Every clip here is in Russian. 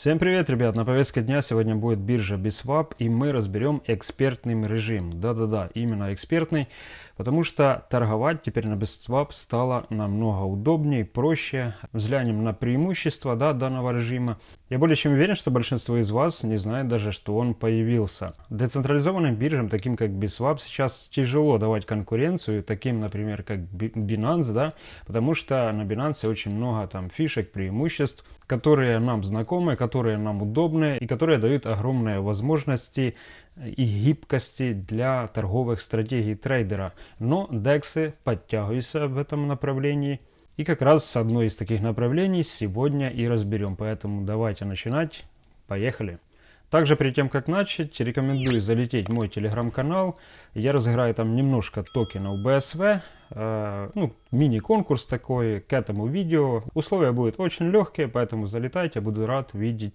Всем привет, ребят! На повестке дня сегодня будет биржа Biswap и мы разберем экспертный режим. Да-да-да, именно экспертный, потому что торговать теперь на Biswap стало намного удобнее, проще. Взглянем на преимущества да, данного режима. Я более чем уверен, что большинство из вас не знает даже, что он появился. Децентрализованным биржам, таким как Biswap, сейчас тяжело давать конкуренцию, таким, например, как Binance, да, потому что на Binance очень много там фишек, преимуществ, которые нам знакомы, которые нам удобны и которые дают огромные возможности и гибкости для торговых стратегий трейдера. Но DEX подтягиваются в этом направлении. И как раз одно из таких направлений сегодня и разберем. Поэтому давайте начинать. Поехали! Также перед тем, как начать, рекомендую залететь в мой телеграм-канал. Я разыграю там немножко токенов BSV. Э, ну, мини-конкурс такой к этому видео. Условия будут очень легкие, поэтому залетайте, буду рад видеть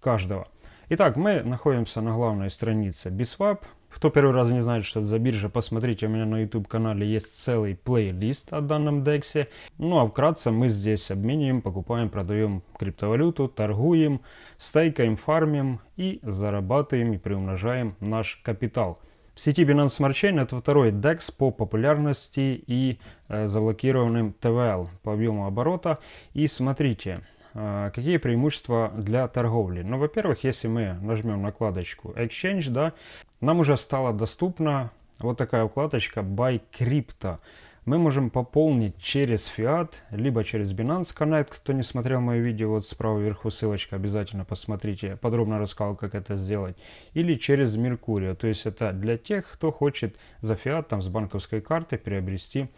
каждого. Итак, мы находимся на главной странице Biswap. Кто первый раз не знает, что это за биржа, посмотрите, у меня на YouTube канале есть целый плейлист о данном DEX. Ну а вкратце мы здесь обмениваем, покупаем, продаем криптовалюту, торгуем, стейкаем, фармим и зарабатываем и приумножаем наш капитал. В сети Binance Smart Chain это второй DEX по популярности и э, заблокированным TVL по объему оборота. И смотрите, какие преимущества для торговли? Ну, во-первых, если мы нажмем накладочку Exchange, да, нам уже стала доступна вот такая вкладочка Buy Crypto. Мы можем пополнить через Fiat, либо через Binance Connect. Кто не смотрел мое видео, вот справа вверху ссылочка, обязательно посмотрите. Подробно рассказал, как это сделать. Или через Mercurio. То есть это для тех, кто хочет за Fiat там, с банковской карты приобрести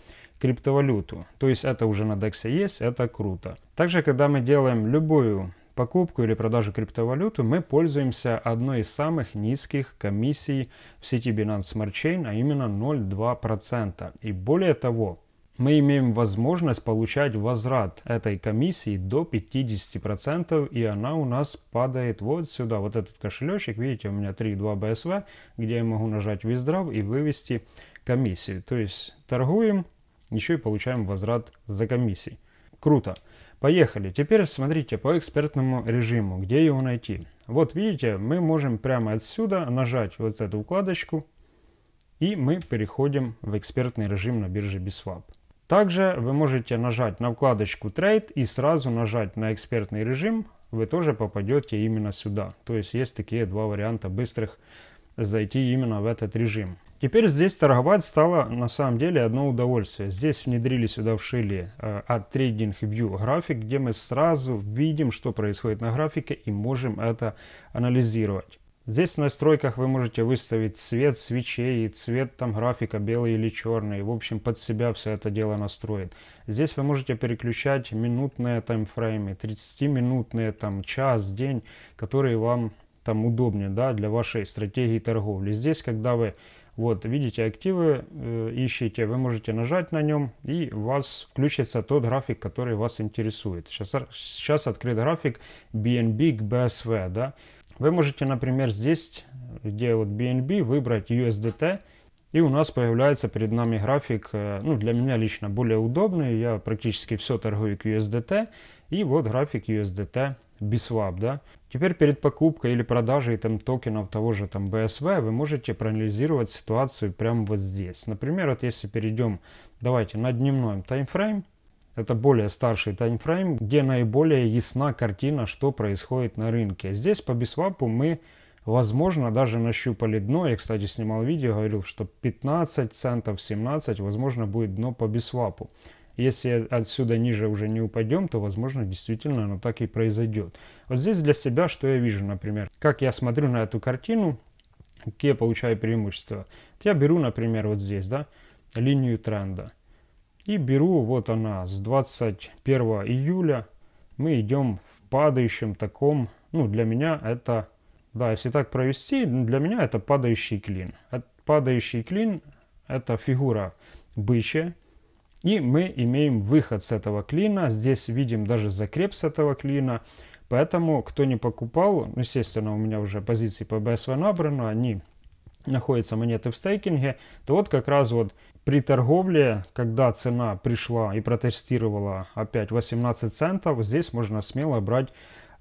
криптовалюту. То есть это уже на DEX есть, это круто. Также, когда мы делаем любую покупку или продажу криптовалюты, мы пользуемся одной из самых низких комиссий в сети Binance Smart Chain, а именно 0,2%. И более того, мы имеем возможность получать возврат этой комиссии до 50%, и она у нас падает вот сюда, вот этот кошелечек, видите, у меня 3.2 BSV, где я могу нажать Withdraw и вывести комиссию. То есть торгуем, еще и получаем возврат за комиссии. Круто. Поехали. Теперь смотрите по экспертному режиму, где его найти. Вот видите, мы можем прямо отсюда нажать вот эту вкладочку, и мы переходим в экспертный режим на бирже Biswap. Также вы можете нажать на вкладочку Trade и сразу нажать на экспертный режим, вы тоже попадете именно сюда. То есть есть такие два варианта быстрых зайти именно в этот режим. Теперь здесь торговать стало на самом деле одно удовольствие. Здесь внедрили сюда, вшили э, от TradingView график, где мы сразу видим, что происходит на графике и можем это анализировать. Здесь в настройках вы можете выставить цвет свечей, цвет там графика белый или черный. В общем, под себя все это дело настроить. Здесь вы можете переключать минутные таймфреймы, 30-минутные, там, час, день, которые вам там удобнее, да, для вашей стратегии торговли. Здесь, когда вы вот, видите, активы э, ищите, вы можете нажать на нем, и у вас включится тот график, который вас интересует. Сейчас, сейчас открыт график BNB к BSV, да. Вы можете, например, здесь, где вот BNB, выбрать USDT, и у нас появляется перед нами график, э, ну, для меня лично более удобный, я практически все торгую к USDT, и вот график USDT BSWAP, да. Теперь перед покупкой или продажей там токенов того же там BSV вы можете проанализировать ситуацию прямо вот здесь. Например, вот если перейдем, давайте, на дневной таймфрейм, это более старший таймфрейм, где наиболее ясна картина, что происходит на рынке. Здесь по бисвапу мы, возможно, даже нащупали дно. Я, кстати, снимал видео, говорил, что 15 центов, 17, возможно, будет дно по бисвапу. Если отсюда ниже уже не упадем, то, возможно, действительно оно так и произойдет. Вот здесь для себя, что я вижу, например, как я смотрю на эту картину, какие получаю преимущества. Я беру, например, вот здесь, да, линию тренда. И беру, вот она, с 21 июля мы идем в падающем таком, ну, для меня это, да, если так провести, для меня это падающий клин. Падающий клин – это фигура бычья, и мы имеем выход с этого клина. Здесь видим даже закреп с этого клина. Поэтому, кто не покупал, ну, естественно, у меня уже позиции по BSV набрано, они находятся монеты в стейкинге, то вот как раз вот при торговле, когда цена пришла и протестировала опять 18 центов, здесь можно смело брать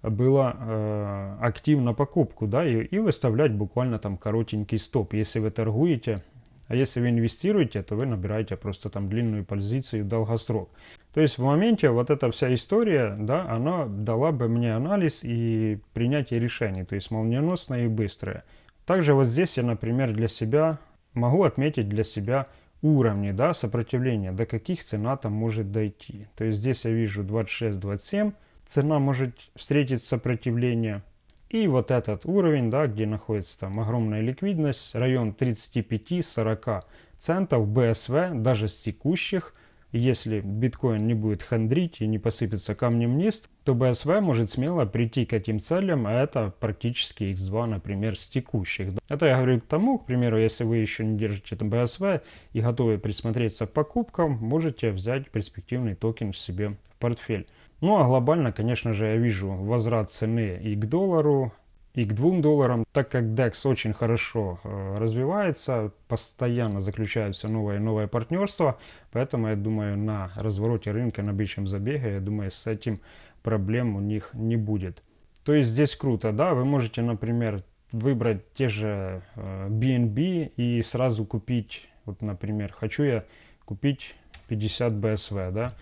было э, актив на покупку, да, и, и выставлять буквально там коротенький стоп. Если вы торгуете, а если вы инвестируете, то вы набираете просто там длинную позицию в долгосрок. То есть в моменте вот эта вся история, да, она дала бы мне анализ и принятие решений, то есть молниеносное и быстрое. Также вот здесь я, например, для себя могу отметить для себя уровни да, сопротивления, до каких цена там может дойти. То есть здесь я вижу 26-27, цена может встретить сопротивление. И вот этот уровень, да, где находится там огромная ликвидность, район 35-40 центов БСВ, даже с текущих – если биткоин не будет хандрить и не посыпется камнем вниз, то BSV может смело прийти к этим целям, а это практически X2, например, с текущих. Это я говорю к тому, к примеру, если вы еще не держите BSV и готовы присмотреться к покупкам, можете взять перспективный токен в себе в портфель. Ну а глобально, конечно же, я вижу возврат цены и к доллару, и к 2 долларам, так как DEX очень хорошо э, развивается, постоянно заключаются новые и новые партнерства, поэтому я думаю на развороте рынка, на бичем забеге, я думаю с этим проблем у них не будет. То есть здесь круто, да, вы можете, например, выбрать те же э, BNB и сразу купить, вот, например, хочу я купить 50 BSV, да,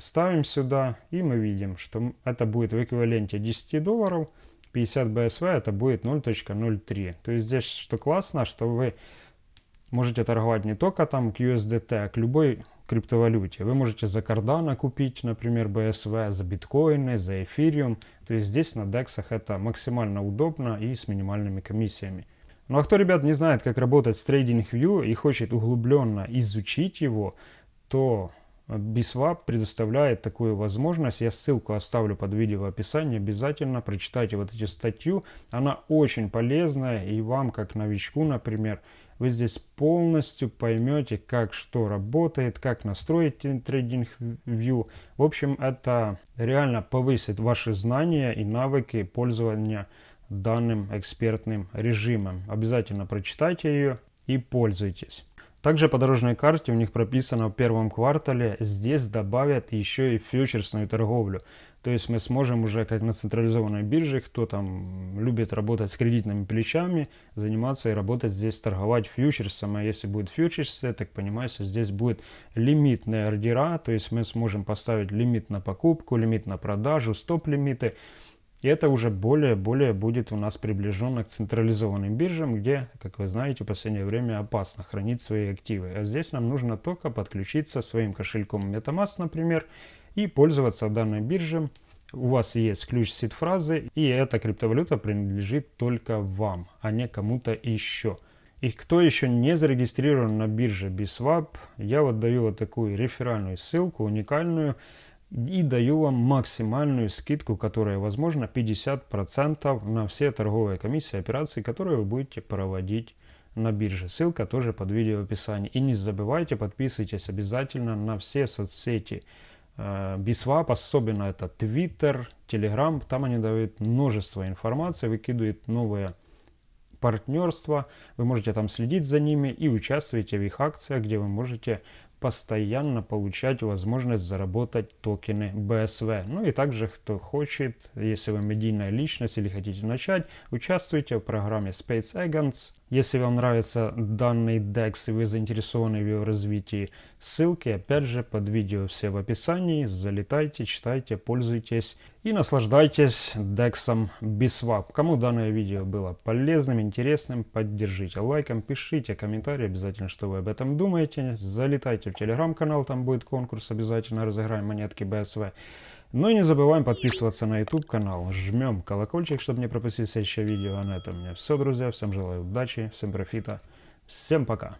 ставим сюда и мы видим, что это будет в эквиваленте 10 долларов, 50 BSV это будет 0.03. То есть здесь что классно, что вы можете торговать не только там к USDT, а к любой криптовалюте. Вы можете за Cardano купить, например, BSV, за биткоины, за эфириум. То есть здесь на DEX это максимально удобно и с минимальными комиссиями. Ну а кто, ребят, не знает, как работать с TradingView и хочет углубленно изучить его, то Biswap предоставляет такую возможность. Я ссылку оставлю под видео в описании. Обязательно прочитайте вот эту статью. Она очень полезная. И вам, как новичку, например, вы здесь полностью поймете, как что работает, как настроить трейдинг view. В общем, это реально повысит ваши знания и навыки пользования данным экспертным режимом. Обязательно прочитайте ее и пользуйтесь. Также по дорожной карте у них прописано в первом квартале, здесь добавят еще и фьючерсную торговлю. То есть мы сможем уже, как на централизованной бирже, кто там любит работать с кредитными плечами, заниматься и работать здесь, торговать фьючерсом. А если будет фьючерс, так понимаю, что здесь будет лимитные ордера, то есть мы сможем поставить лимит на покупку, лимит на продажу, стоп-лимиты. И это уже более-более будет у нас приближенно к централизованным биржам, где, как вы знаете, в последнее время опасно хранить свои активы. А здесь нам нужно только подключиться своим кошельком MetaMask, например, и пользоваться данной биржей. У вас есть ключ сид-фразы, и эта криптовалюта принадлежит только вам, а не кому-то еще. И кто еще не зарегистрирован на бирже Biswap, я вот даю вот такую реферальную ссылку, уникальную, и даю вам максимальную скидку, которая возможно 50% на все торговые комиссии операции, которые вы будете проводить на бирже. Ссылка тоже под видео в описании. И не забывайте, подписывайтесь обязательно на все соцсети э, Biswap, особенно это Twitter, Telegram. Там они дают множество информации, выкидывают новые партнерства. Вы можете там следить за ними и участвуете в их акциях, где вы можете постоянно получать возможность заработать токены BSV. Ну и также, кто хочет, если вы медийная личность или хотите начать, участвуйте в программе Space Agents. Если вам нравится данный DEX и вы заинтересованы в его развитии, ссылки опять же под видео все в описании. Залетайте, читайте, пользуйтесь и наслаждайтесь DEX Biswap. Кому данное видео было полезным, интересным, поддержите лайком, пишите комментарии обязательно, что вы об этом думаете. Залетайте в телеграм-канал, там будет конкурс, обязательно разыграем монетки BSV. Ну и не забываем подписываться на YouTube канал. Жмем колокольчик, чтобы не пропустить следующее видео. А на этом у меня все, друзья. Всем желаю удачи, всем профита. Всем пока.